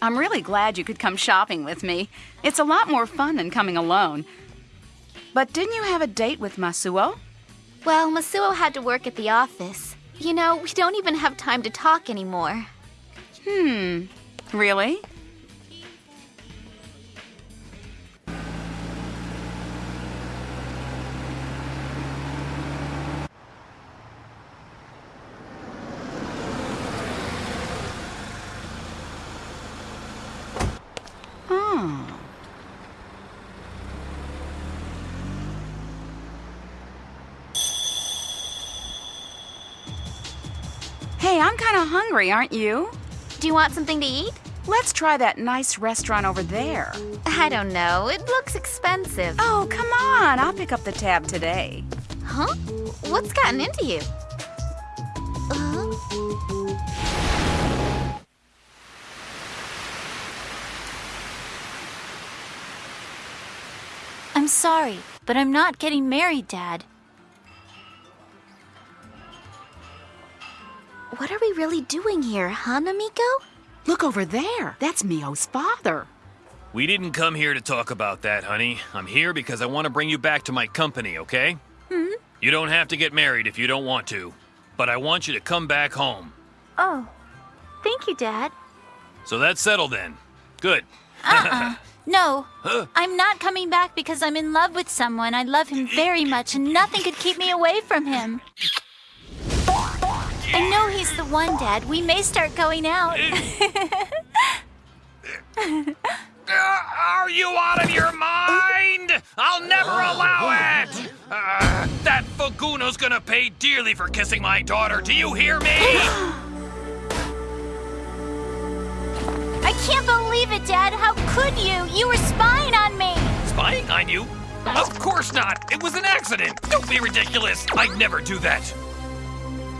I'm really glad you could come shopping with me. It's a lot more fun than coming alone. But didn't you have a date with Masuo? Well, Masuo had to work at the office. You know, we don't even have time to talk anymore. Hmm. Really? Hungry, aren't you? Do you want something to eat? Let's try that nice restaurant over there. I don't know. It looks expensive. Oh, come on. I'll pick up the tab today. Huh? What's gotten into you? Uh, I'm sorry, but I'm not getting married, Dad. What are we really doing here, huh, Namiko? Look over there. That's Miho's father. We didn't come here to talk about that, honey. I'm here because I want to bring you back to my company, okay? Hmm? You don't have to get married if you don't want to, but I want you to come back home. Oh, thank you, Dad. So that's settled then. Good. Uh-uh. No, Huh? I'm not coming back because I'm in love with someone. I love him very much, and nothing could keep me away from him. I know he's the one, Dad. We may start going out. Are you out of your mind? I'll never allow it! Uh, that Fuguno's gonna pay dearly for kissing my daughter. Do you hear me? I can't believe it, Dad. How could you? You were spying on me. Spying on you? Of course not. It was an accident. Don't be ridiculous. I'd never do that.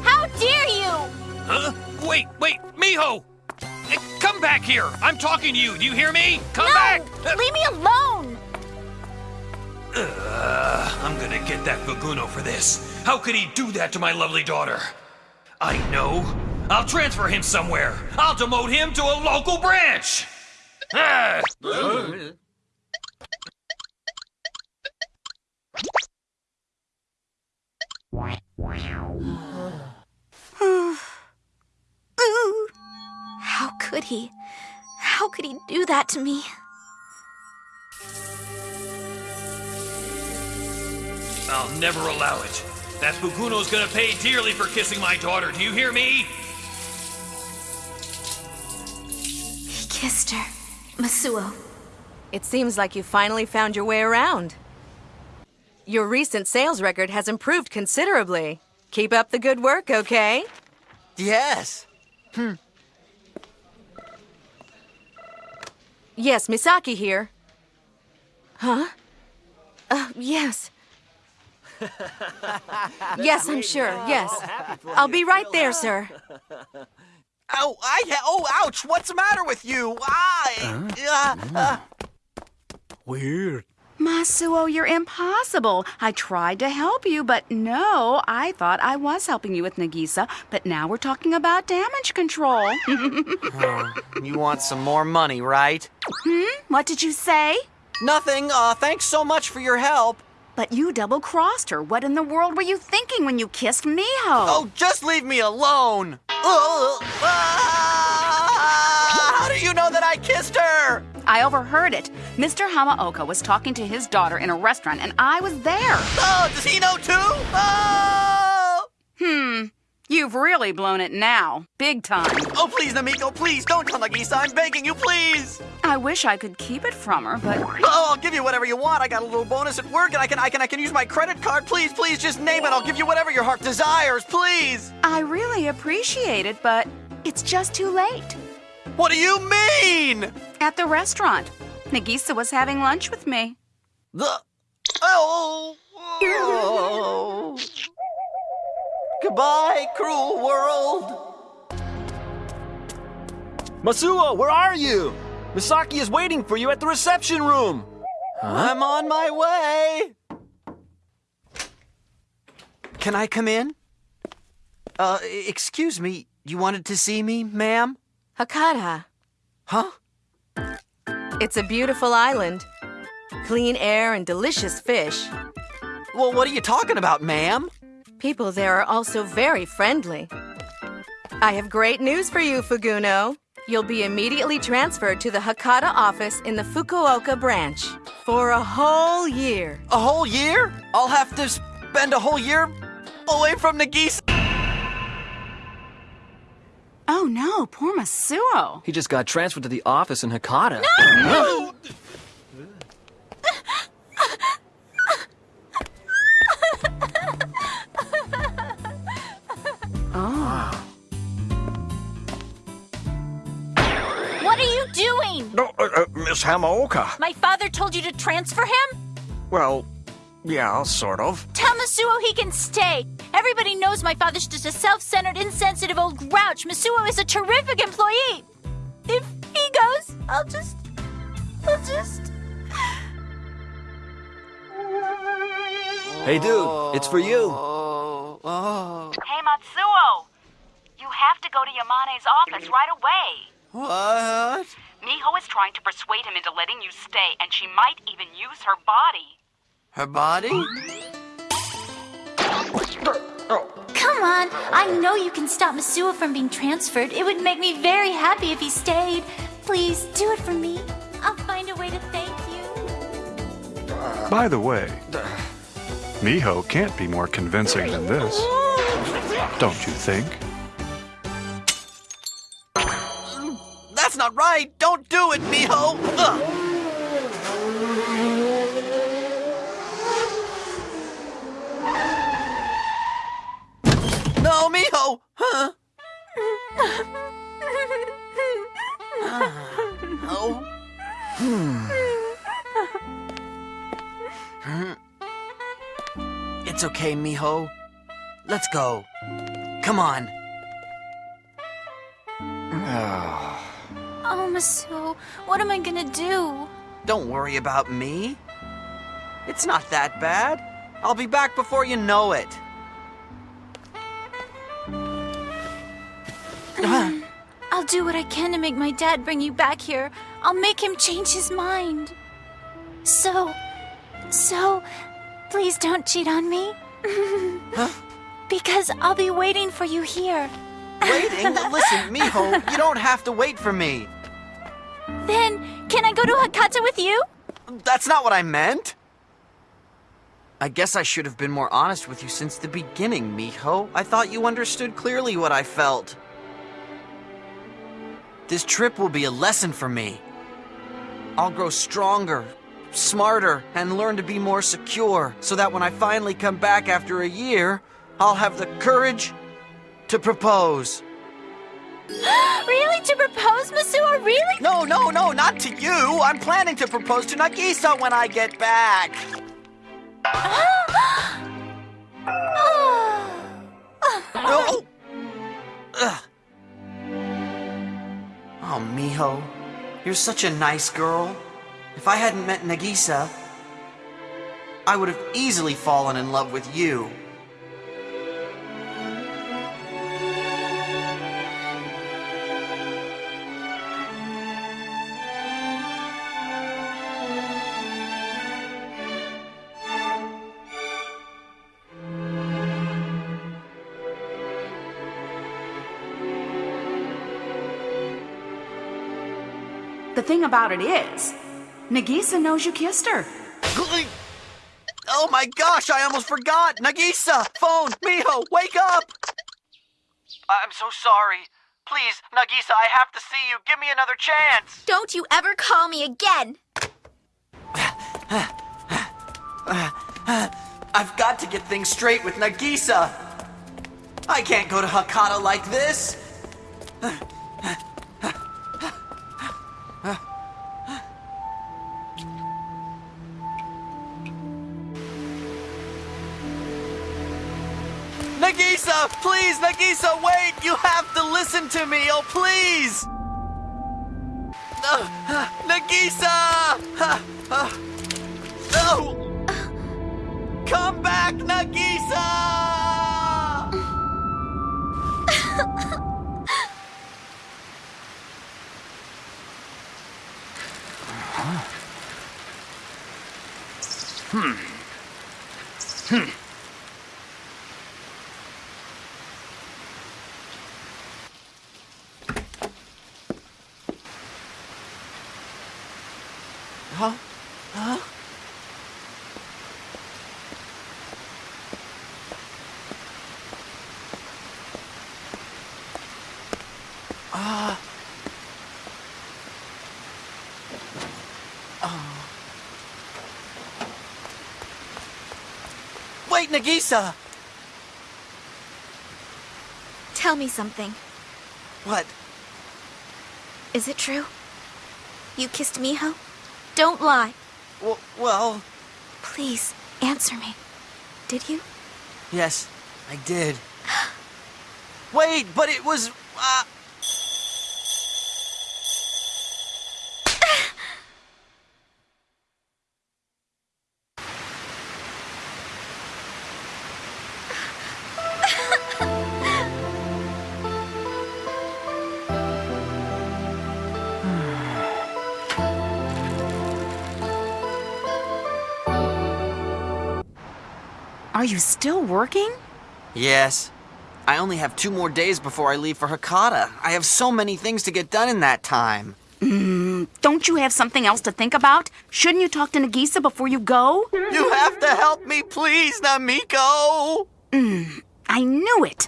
How dare you? Huh? Wait, wait, Miho! Eh, Come back here! I'm talking to you. Do you hear me? Come no! back! Uh, Leave me alone! uh, I'm gonna get that Fuguno for this. How could he do that to my lovely daughter? I know. I'll transfer him somewhere. I'll demote him to a local branch. Ah! How could he? How could he do that to me? I'll never allow it. That Fuguno's gonna pay dearly for kissing my daughter. Do you hear me? He kissed her. Masuo. It seems like you finally found your way around. Your recent sales record has improved considerably. Keep up the good work, okay? Yes. Hmm. Yes, Misaki here. Huh? Uh, yes. yes, I'm sure. Yes. I'll be right there, sir. Oh, I ha- oh, ouch! What's the matter with you? I. Uh, uh, Weird. Masuo, you're impossible. I tried to help you, but no, I thought I was helping you with Nagisa, but now we're talking about damage control. you want some more money, right? Hmm? What did you say? Nothing. Uh, thanks so much for your help. But you double crossed her. What in the world were you thinking when you kissed Miho? Oh, just leave me alone. Ugh. Ah! how do you know that I kissed her? I overheard it. Mr. Hamaoka was talking to his daughter in a restaurant, and I was there. Oh, does he know too? Oh! Hmm. You've really blown it now. Big time. Oh, please, Namiko, please don't tell Nagisa. I'm begging you, please. I wish I could keep it from her, but Oh, I'll give you whatever you want. I got a little bonus at work, and I can, I can, I can use my credit card. Please, please, just name it. I'll give you whatever your heart desires. Please. I really appreciate it, but it's just too late. What do you mean? At the restaurant. Nagisa was having lunch with me. The. Oh. oh. Goodbye, cruel world. Masuo, where are you? Misaki is waiting for you at the reception room. I'm on my way. Can I come in? Uh, excuse me. You wanted to see me, ma'am? Hakata, Huh? It's a beautiful island. Clean air and delicious fish. Well, what are you talking about, ma'am? People there are also very friendly. I have great news for you, Fuguno. You'll be immediately transferred to the Hakata office in the Fukuoka branch for a whole year. A whole year? I'll have to spend a whole year away from Nagisa. Oh no, poor Masuo. He just got transferred to the office in Hakata. What are you doing? No, uh, uh, Miss Hamaoka. My father told you to transfer him? Well, yeah, sort of. Tell Masuo he can stay. Everybody knows my father's just a self-centered, insensitive old grouch. Masuo is a terrific employee. If he goes, I'll just... I'll just... Hey, dude, it's for you. Hey, Masuo. You have to go to Yamane's office right away. What? Miho is trying to persuade him into letting you stay, and she might even use her body. Her body? Come on. I know you can stop Masuo from being transferred. It would make me very happy if he stayed. Please, do it for me. I'll find a way to thank you. By the way, Miho can't be more convincing than this. Don't you think? That's not right. Don't do it, Miho. Ugh. It's okay, Miho. Let's go. Come on. Oh, Masuo, what am I gonna do? Don't worry about me. It's not that bad. I'll be back before you know it. I'll do what I can to make my dad bring you back here. I'll make him change his mind. So, so, please don't cheat on me. huh? Because I'll be waiting for you here. Waiting? Listen, Miho, you don't have to wait for me. Then, can I go to Hakata with you? That's not what I meant. I guess I should have been more honest with you since the beginning, Miho. I thought you understood clearly what I felt. This trip will be a lesson for me. I'll grow stronger, smarter, and learn to be more secure so that when I finally come back after a year, I'll have the courage to propose. really? To propose, Masuo? Really? No, no, no, not to you. I'm planning to propose to Nagisa when I get back. Oh. Ugh. Oh, Miho, you're such a nice girl. If I hadn't met Nagisa, I would have easily fallen in love with you. The thing about it is, Nagisa knows you kissed her. Oh my gosh, I almost forgot! Nagisa! Phone! Miho, wake up! I'm so sorry. Please, Nagisa, I have to see you. Give me another chance. Don't you ever call me again. I've got to get things straight with Nagisa. I can't go to Hakata like this. Nagisa, please, Nagisa, wait! You have to listen to me, oh please! Nagisa! No! Come back, Nagisa! Huh? Hmm. Huh? Ah. Oh. Wait, Nagisa! Tell me something. What? Is it true? You kissed Miho? Don't lie. W well, Please, answer me. Did you? yes, I did. Wait, but it was. Uh... Are you still working? Yes. I only have two more days before I leave for Hakata. I have so many things to get done in that time. Mm, Don't you have something else to think about? Shouldn't you talk to Nagisa before you go? You have to help me, please, Namiko! Mm, I knew it.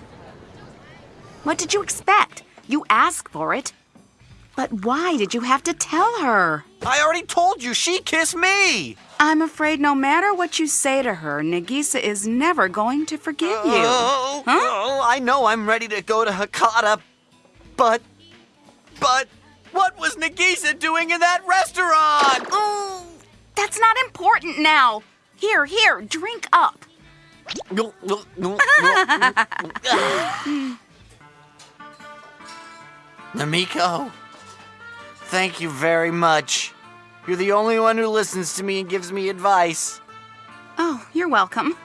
What did you expect? You asked for it. But why did you have to tell her? I already told you she kissed me! I'm afraid no matter what you say to her, Nagisa is never going to forgive you. Oh, Huh? oh, I know I'm ready to go to Hakata, but. But. What was Nagisa doing in that restaurant? Oh, that's not important now. Here, here, drink up. No, no, no, no. Namiko, thank you very much. You're the only one who listens to me and gives me advice. Oh, you're welcome.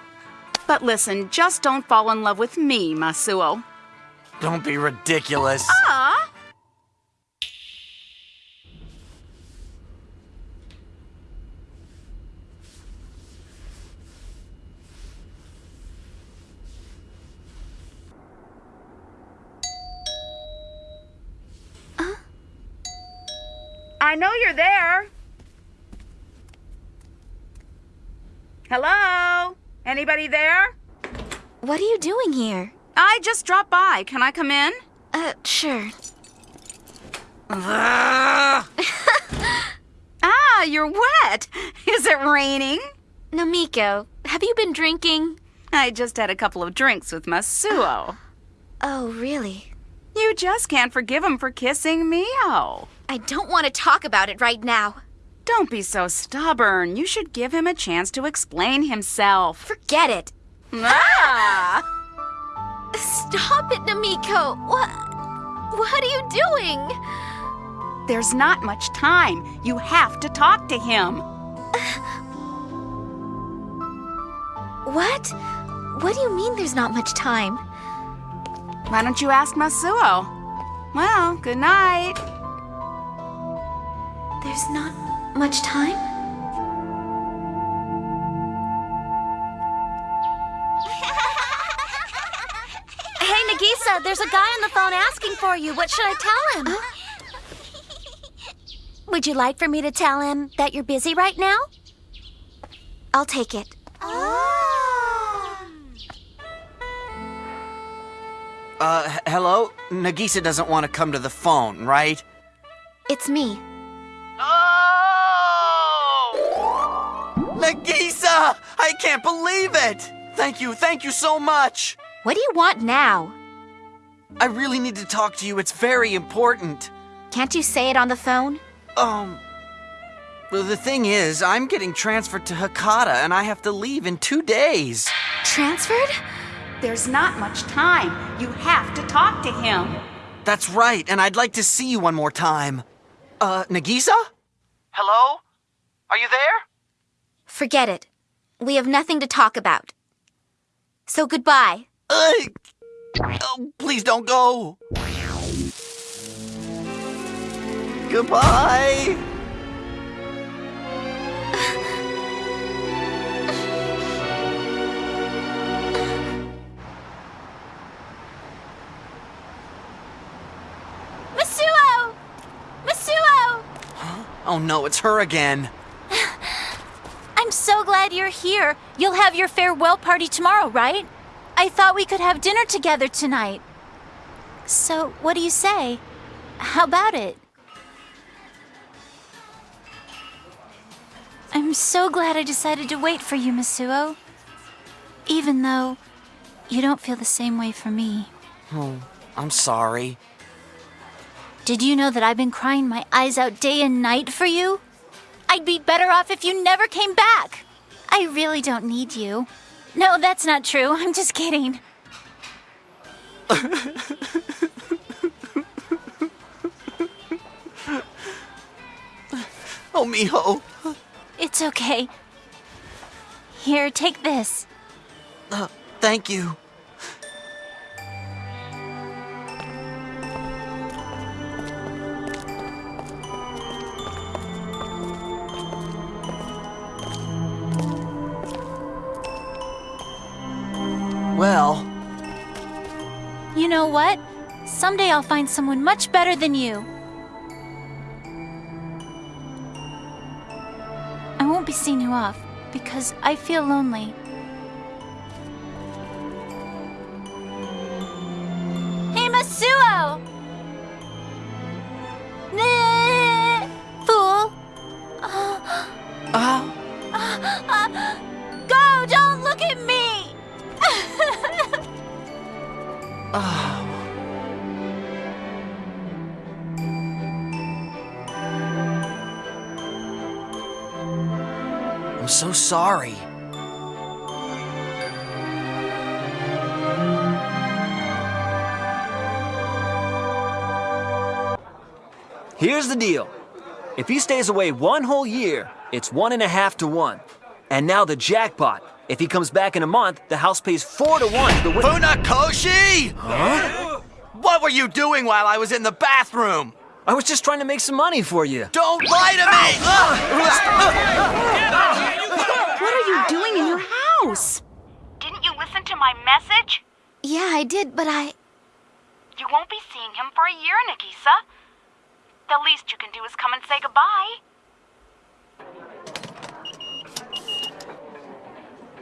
But listen, just don't fall in love with me, Masuo. Don't be ridiculous. Ah! I know you're there. Hello? Anybody there? What are you doing here? I just dropped by. Can I come in? Uh, sure. Ah, you're wet. Is it raining? Namiko, have you been drinking? I just had a couple of drinks with Masuo. Oh, really? You just can't forgive him for kissing Miho. I don't want to talk about it right now. Don't be so stubborn. You should give him a chance to explain himself. Forget it. Ah! Stop it, Namiko. What? What are you doing? There's not much time. You have to talk to him. What? What do you mean there's not much time? Why don't you ask Masuo? Well, good night. There's not much time? Hey, Nagisa, there's a guy on the phone asking for you. What should I tell him? Would you like for me to tell him that you're busy right now? I'll take it. Uh, hello? Nagisa doesn't want to come to the phone, right? It's me. Nagisa! I can't believe it! Thank you, thank you so much! What do you want now? I really need to talk to you, it's very important. Can't you say it on the phone? Um. Well, the thing is, I'm getting transferred to Hakata and I have to leave in two days. Transferred? There's not much time. You have to talk to him. That's right, and I'd like to see you one more time. Uh, Nagisa? Hello? Are you there? Forget it. We have nothing to talk about. So goodbye. Uh, oh, please don't go. Goodbye. Masuo! Masuo! Huh? Oh no, it's her again. I'm so glad you're here. You'll have your farewell party tomorrow, right? I thought we could have dinner together tonight. So, what do you say? How about it? I'm so glad I decided to wait for you, Masuo. Even though you don't feel the same way for me. Oh, I'm sorry. Did you know that I've been crying my eyes out day and night for you? I'd be better off if you never came back. I really don't need you. No, that's not true. I'm just kidding. Oh, Miho. It's okay. Here, take this. Uh, thank you. Know what? Someday I'll find someone much better than you. I won't be seeing you off because I feel lonely. Hey, Masuo! Fool! uh, Go! Don't look at me! uh, so sorry. Here's the deal. If he stays away one whole year, it's one and a half to one. And now the jackpot. If he comes back in a month, the house pays four to one to the winner. Funakoshi! Huh? What were you doing while I was in the bathroom? I was just trying to make some money for you. Don't lie to me! What are you doing in your house? Didn't you listen to my message? Yeah, I did, but I. You won't be seeing him for a year, Nagisa. The least you can do is come and say goodbye.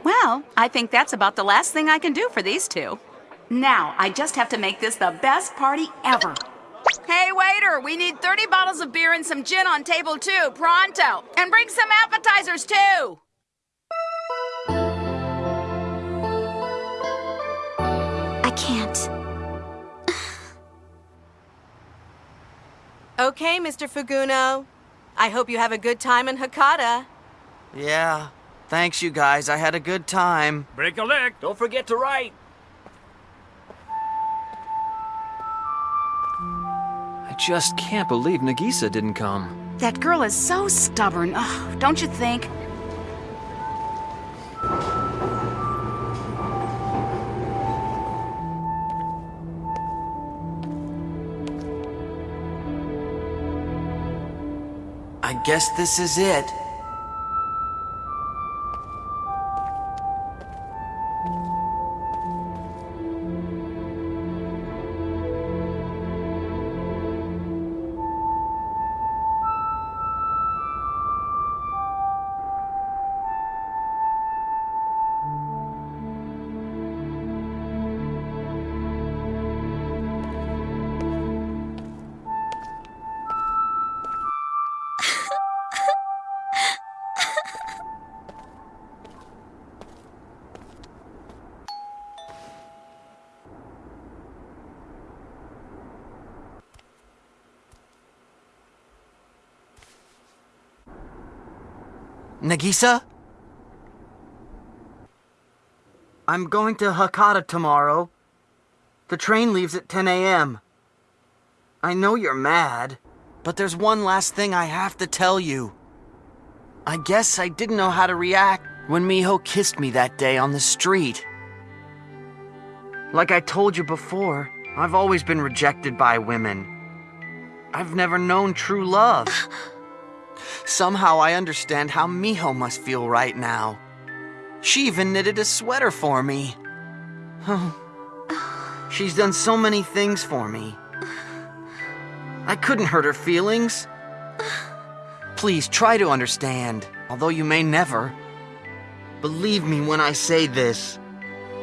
Well, I think that's about the last thing I can do for these two. Now, I just have to make this the best party ever. Hey, waiter, we need 30 bottles of beer and some gin on table two, pronto. And bring some appetizers too. Okay, Mr. Fuguno. I hope you have a good time in Hakata. yeah, thanks you guys. I had a good time. Break a leg. Don't forget to write. I just can't believe Nagisa didn't come. That girl is so stubborn, Ugh, don't you think? Guess this is it. Nagisa? I'm going to Hakata tomorrow. The train leaves at 10 a.m. I know you're mad, but there's one last thing I have to tell you. I guess I didn't know how to react when Miho kissed me that day on the street. Like I told you before, I've always been rejected by women. I've never known true love. Somehow I understand how Miho must feel right now. She even knitted a sweater for me. She's done so many things for me. I couldn't hurt her feelings. Please try to understand, although you may never. Believe me when I say this.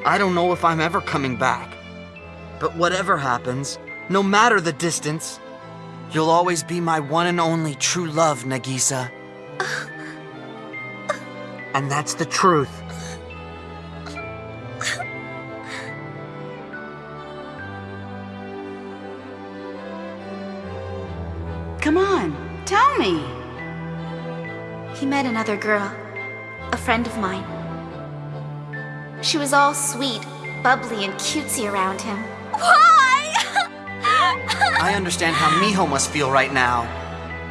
I don't know if I'm ever coming back. But whatever happens, no matter the distance, you'll always be my one and only true love, Nagisa. And that's the truth. Come on, tell me. He met another girl, a friend of mine. She was all sweet, bubbly, and cutesy around him. Why? I understand how Miho must feel right now.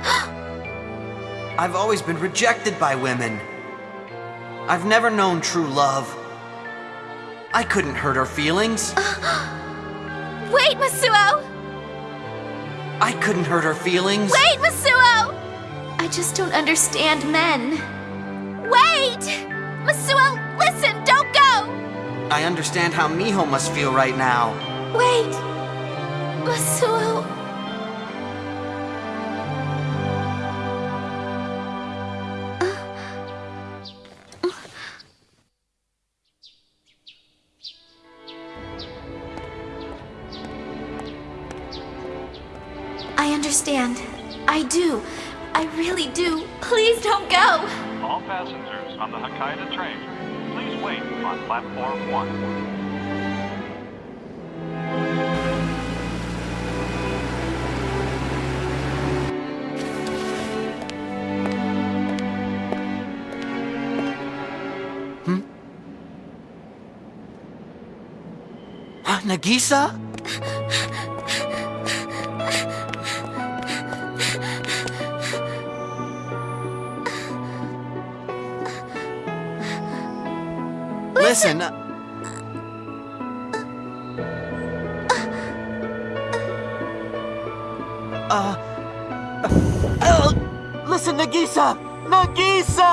I've always been rejected by women. I've never known true love. I couldn't hurt her feelings. Wait, Masuo! I couldn't hurt her feelings. Wait, Masuo! I just don't understand men. Wait! Masuo, listen, don't go! I understand how Miho must feel right now. Wait! Masuo... I Nagisa? Listen. uh, Uh. uh, listen, Nagisa! Nagisa!